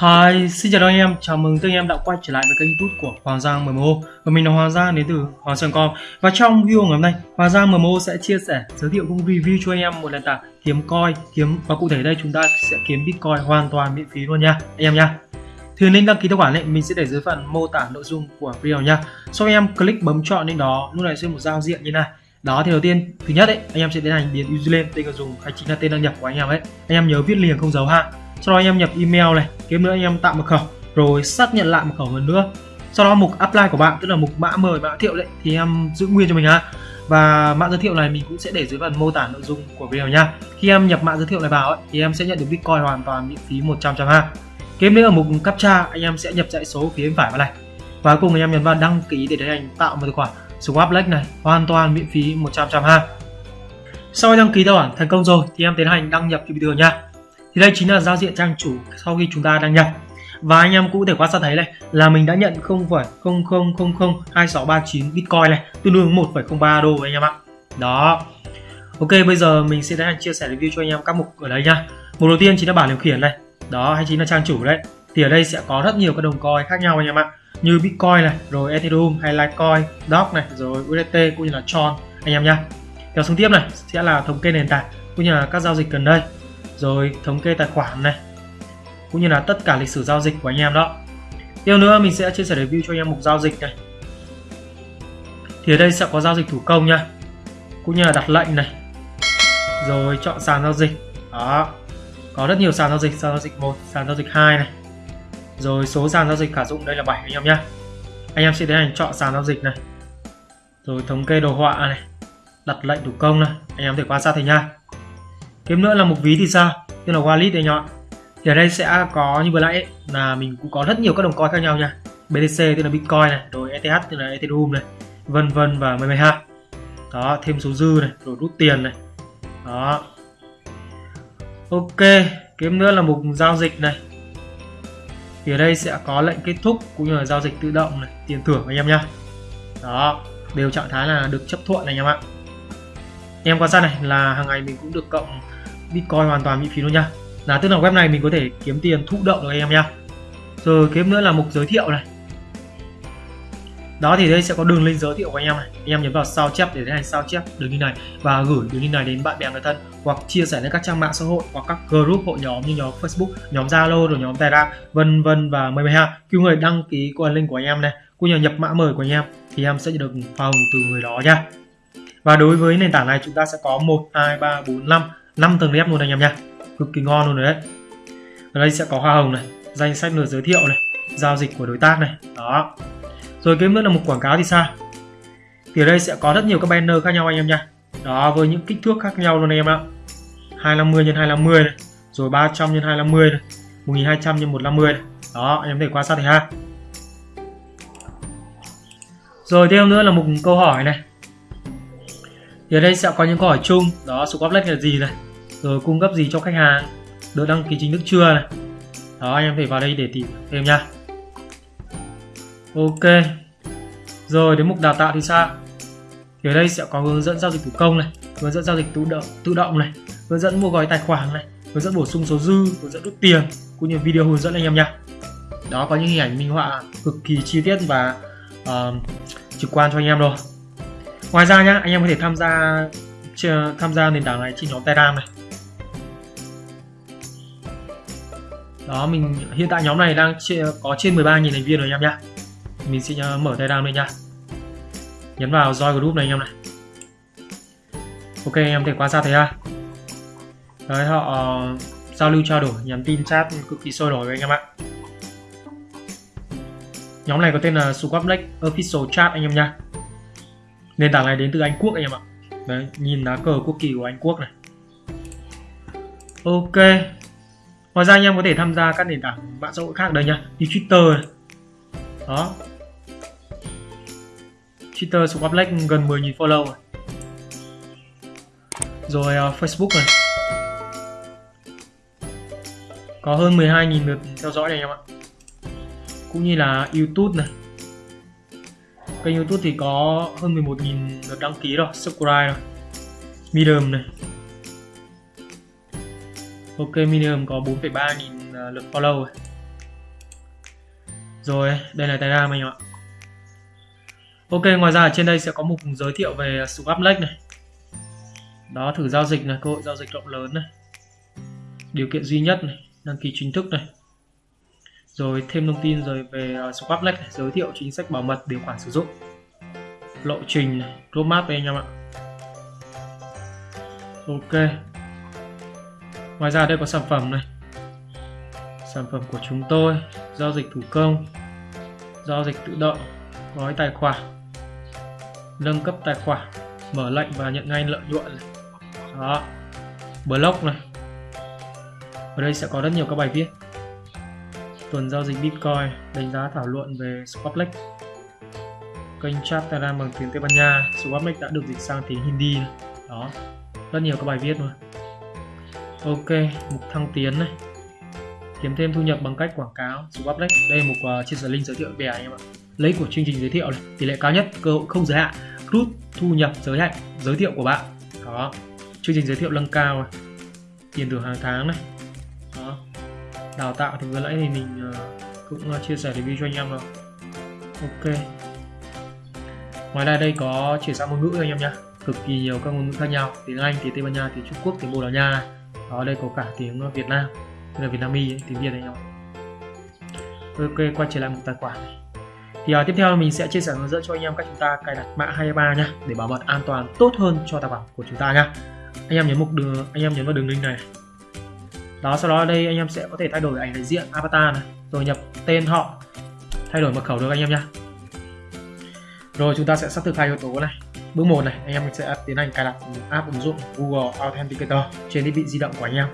Hi, xin chào anh em, chào mừng tất anh em đã quay trở lại với kênh youtube của Hoàng Giang MMO Và mình là Hoàng Giang đến từ Hoàng Sơn Com. Và trong video ngày hôm nay, Hoàng Giang MMO sẽ chia sẻ, giới thiệu cũng review cho anh em một nền tảng kiếm coin kiếm Và cụ thể đây chúng ta sẽ kiếm Bitcoin hoàn toàn miễn phí luôn nha, anh em nha. Thì link đăng ký tài khoản này mình sẽ để dưới phần mô tả nội dung của video nha. Sau em click bấm chọn lên đó, lúc này sẽ một giao diện như này đó thì đầu tiên thứ nhất đấy anh em sẽ tiến hành điền username tên người dùng hay chính là tên đăng nhập của anh em ấy. Anh em nhớ viết liền không dấu ha. Sau đó anh em nhập email này kiếm nữa anh em tạo mật khẩu rồi xác nhận lại mật khẩu lần nữa. Sau đó mục apply của bạn tức là mục mã mời mã thiệu đấy thì em giữ nguyên cho mình ha. Và mã giới thiệu này mình cũng sẽ để dưới phần mô tả nội dung của video nha. Khi em nhập mã giới thiệu này vào ấy, thì em sẽ nhận được bitcoin hoàn toàn miễn phí 100 trăm ha. Kế nữa ở mục captcha anh em sẽ nhập dãy số phía bên phải vào này. Và cùng anh em nhấn vào đăng ký để tiến hành tạo một tài khoản swap Lake này hoàn toàn miễn phí 100 trăm ha. Sau khi đăng ký tài khoản thành công rồi thì em tiến hành đăng nhập như bình thường nha. Thì đây chính là giao diện trang chủ sau khi chúng ta đăng nhập. Và anh em cũng có thể quan sát thấy này là mình đã nhận 0,00002639 bitcoin này tương đương 1,03 đô anh em ạ. Đó. Ok bây giờ mình sẽ tiến hành chia sẻ review cho anh em các mục ở đây nha. Mục đầu tiên chính là bảng điều khiển này. Đó hay chính là trang chủ đấy. Thì ở đây sẽ có rất nhiều các đồng coin khác nhau anh em ạ như bitcoin này, rồi ethereum hay litecoin dog này, rồi usdt cũng như là tron. Anh em nha kéo xuống tiếp này, sẽ là thống kê nền tảng cũng như là các giao dịch gần đây. Rồi thống kê tài khoản này, cũng như là tất cả lịch sử giao dịch của anh em đó. Tiếp nữa, mình sẽ chia sẻ review cho anh em mục giao dịch này. Thì ở đây sẽ có giao dịch thủ công nha cũng như là đặt lệnh này. Rồi chọn sàn giao dịch. Đó. Có rất nhiều sàn giao dịch, sàn giao dịch một, sàn giao dịch 2 này rồi số sàn giao dịch khả dụng đây là 7 anh em nhé anh em sẽ tiến hành chọn sàn giao dịch này. Rồi thống kê đồ họa này. Đặt lệnh thủ công này. Anh em thể quan sát thấy nha tiếp nữa là mục ví thì sao? Tức là wallet đây nhọn thì ở đây sẽ có như vừa nãy ấy, là mình cũng có rất nhiều các đồng coin khác nhau nha BTC tức là Bitcoin này rồi ETH tức là Ethereum này vân vân và mười ha đó thêm số dư này rồi rút tiền này. Đó. Ok kiếm nữa là mục giao dịch này thì ở đây sẽ có lệnh kết thúc cũng như là giao dịch tự động này, tiền thưởng anh em nhá. Đó, đều trạng thái là được chấp thuận này anh em ạ. Em quan sát này, là hàng ngày mình cũng được cộng bitcoin hoàn toàn miễn phí luôn nha là tức là web này mình có thể kiếm tiền thụ động được anh em nhá. Rồi kiếm nữa là mục giới thiệu này đó thì đây sẽ có đường link giới thiệu của anh em này. Anh em nhấn vào sao chép để tiến hành sao chép đường link này và gửi đường link này đến bạn bè người thân hoặc chia sẻ lên các trang mạng xã hội hoặc các group hội nhóm như nhóm Facebook, nhóm Zalo rồi nhóm Telegram, vân vân và mười ha. Kêu người đăng ký qua link của anh em này, cũng như nhập mã mời của anh em thì em sẽ được hoa hồng từ người đó nha. Và đối với nền tảng này chúng ta sẽ có 1 2 3 4 5 5 tầng nếp luôn anh em nha. Cực kỳ ngon luôn đấy. Ở đây sẽ có hoa hồng này, danh sách lượt giới thiệu này, giao dịch của đối tác này. Đó rồi cái nữa là một quảng cáo thì sao? Thì ở đây sẽ có rất nhiều các banner khác nhau anh em nha. Đó, với những kích thước khác nhau luôn anh em ạ. 250 x 250 này, rồi 300 x 250 này 1200 x 150 này. Đó, anh em thể quan sát thấy ha. Rồi thêm nữa là một câu hỏi này. Thì ở đây sẽ có những câu hỏi chung. Đó swap lệch là gì này? Rồi cung cấp gì cho khách hàng? Được đăng ký chính thức chưa này? Đó, anh em thể vào đây để tìm thêm nha ok. Rồi đến mục đào tạo thì sao? Thì ở đây sẽ có hướng dẫn giao dịch thủ công này hướng dẫn giao dịch tự động tự động này hướng dẫn mua gói tài khoản này hướng dẫn bổ sung số dư hướng dẫn rút tiền cũng như video hướng dẫn anh em nha. Đó có những hình ảnh minh họa cực kỳ chi tiết và uh, trực quan cho anh em rồi. Ngoài ra nhá anh em có thể tham gia tham gia nền tảng này trên nhóm telegram này. Đó mình hiện tại nhóm này đang có trên 13.000 thành viên rồi anh em nhá mình sẽ ờ, mở telegram lên nha. Nhấn vào join group này anh em này. Ok, anh em thể quan sát thấy ha. Đấy, họ ờ, giao lưu trao đổi, nhắn tin chat cực kỳ sôi nổi với anh em ạ. Nhóm này có tên là Swap Black Official Chat anh em nha. Nền tảng này đến từ Anh Quốc anh em ạ. Đấy, nhìn lá cờ quốc kỳ của Anh Quốc này. Ok. Ngoài ra anh em có thể tham gia các nền tảng mạng xã hội khác đây nha, như Twitter này. đó. Twitter Swap Black gần 10.000 follow rồi. Rồi uh, Facebook này. Có hơn 12.000 lượt theo dõi này em ạ. Cũng như là YouTube này. Kênh YouTube thì có hơn 11.000 lượt đăng ký rồi subscribe rồi. Medium này. Ok Medium có 4,3 nghìn à, lượt follow rồi. Rồi đây là Telegram anh em ạ. Ok ngoài ra ở trên đây sẽ có mục giới thiệu về Swap Lake này. Đó thử giao dịch này cơ hội giao dịch rộng lớn này. Điều kiện duy nhất này đăng ký chính thức này. Rồi thêm thông tin rồi về uh, Swap Lake này, giới thiệu chính sách bảo mật điều khoản sử dụng. Lộ trình này roadmap đây anh em ạ. Ok. Ngoài ra đây có sản phẩm này. Sản phẩm của chúng tôi giao dịch thủ công giao dịch tự động gói tài khoản nâng cấp tài khoản mở lệnh và nhận ngay lợi nhuận này. đó blog này. Ở đây sẽ có rất nhiều các bài viết. Tuần giao dịch bitcoin, đánh giá thảo luận về Swaplex kênh chat telegram bằng tiếng tây ban nha. Swaplex đã được dịch sang tiếng hindi đó, rất nhiều các bài viết luôn. Ok, mục thăng tiến này kiếm thêm thu nhập bằng cách quảng cáo Swaplex đây là một uh, chia sẻ link giới thiệu bè anh em ạ. Lấy của chương trình giới thiệu này tỷ lệ cao nhất cơ hội không giới hạn rút thu nhập giới hạn giới thiệu của bạn. Đó chương trình giới thiệu nâng cao này. tiền thưởng hàng tháng này. Đó đào tạo thì vừa nãy thì mình uh, cũng uh, chia sẻ review cho anh em rồi. Ok. Ngoài ra đây có chuyển sang ngôn ngữ anh em nhé cực kỳ nhiều các ngôn ngữ khác nhau. Tiếng anh tiếng tây ban nha tiếng trung quốc tiếng bồ đào nha. Đó đây có cả tiếng việt nam tức là việt nam y tiếng việt anh em ok quay trở lại một tài khoản. Này thì à, tiếp theo mình sẽ chia sẻ hướng dẫn cho anh em cách chúng ta cài đặt mã 23 nhá để bảo mật an toàn tốt hơn cho tài khoản của chúng ta nhá. Anh em nhấn mục đường anh em nhấn vào đường link này. Đó sau đó đây anh em sẽ có thể thay đổi ảnh đại diện avatar này rồi nhập tên họ thay đổi mật khẩu được anh em nhá. Rồi chúng ta sẽ xác thực hai yếu tố này. Bước một này anh em sẽ tiến hành cài đặt app ứng dụng Google Authenticator trên thiết bị di động của anh em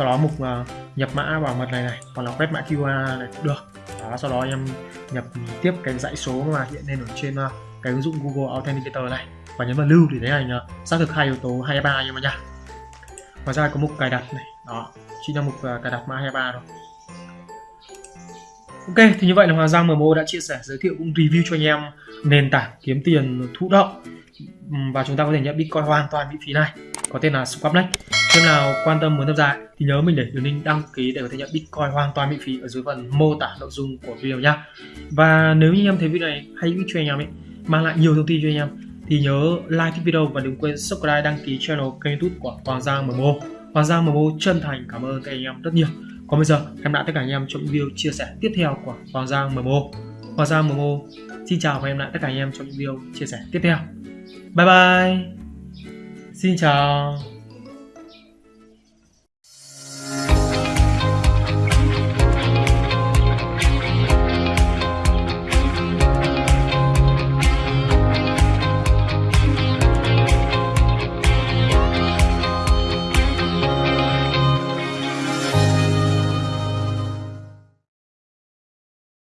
sau đó mục uh, nhập mã bảo mật này này hoặc là quét mã QR này cũng được. Đó sau đó em nhập tiếp cái dãy số mà hiện lên ở trên uh, cái ứng dụng Google Authenticator này và nhấn vào lưu để thấy hình uh, à, xác thực hai yếu tố 23 nhưng mà nha. Ngoài ra có mục cài đặt này. Đó chính là mục uh, cài đặt mã 23 rồi Ok, thì như vậy là Hoàng Giang MMO đã chia sẻ, giới thiệu cũng review cho anh em nền tảng kiếm tiền thụ động. Và chúng ta có thể nhận Bitcoin hoàn toàn miễn phí này. Có tên là Swapnex. Nếu nào quan tâm muốn tham gia thì nhớ mình để đường link đăng ký để có thể nhận Bitcoin hoàn toàn miễn phí ở dưới phần mô tả nội dung của video nhá. Và nếu như em thấy video này hay giúp cho anh em ấy, mang lại nhiều thông tin cho anh em thì nhớ like thích video và đừng quên subscribe đăng ký channel kênh YouTube của Hoàng Giang MMO. Hoàng Giang MMO chân thành cảm ơn các anh em rất nhiều. Còn bây giờ em đã tất cả anh em trong video chia sẻ tiếp theo của Hoàng Giang MMO. Hoàng Giang MMO xin chào và em lại tất cả anh em trong những video chia sẻ tiếp theo. Bye bye. Xin chào.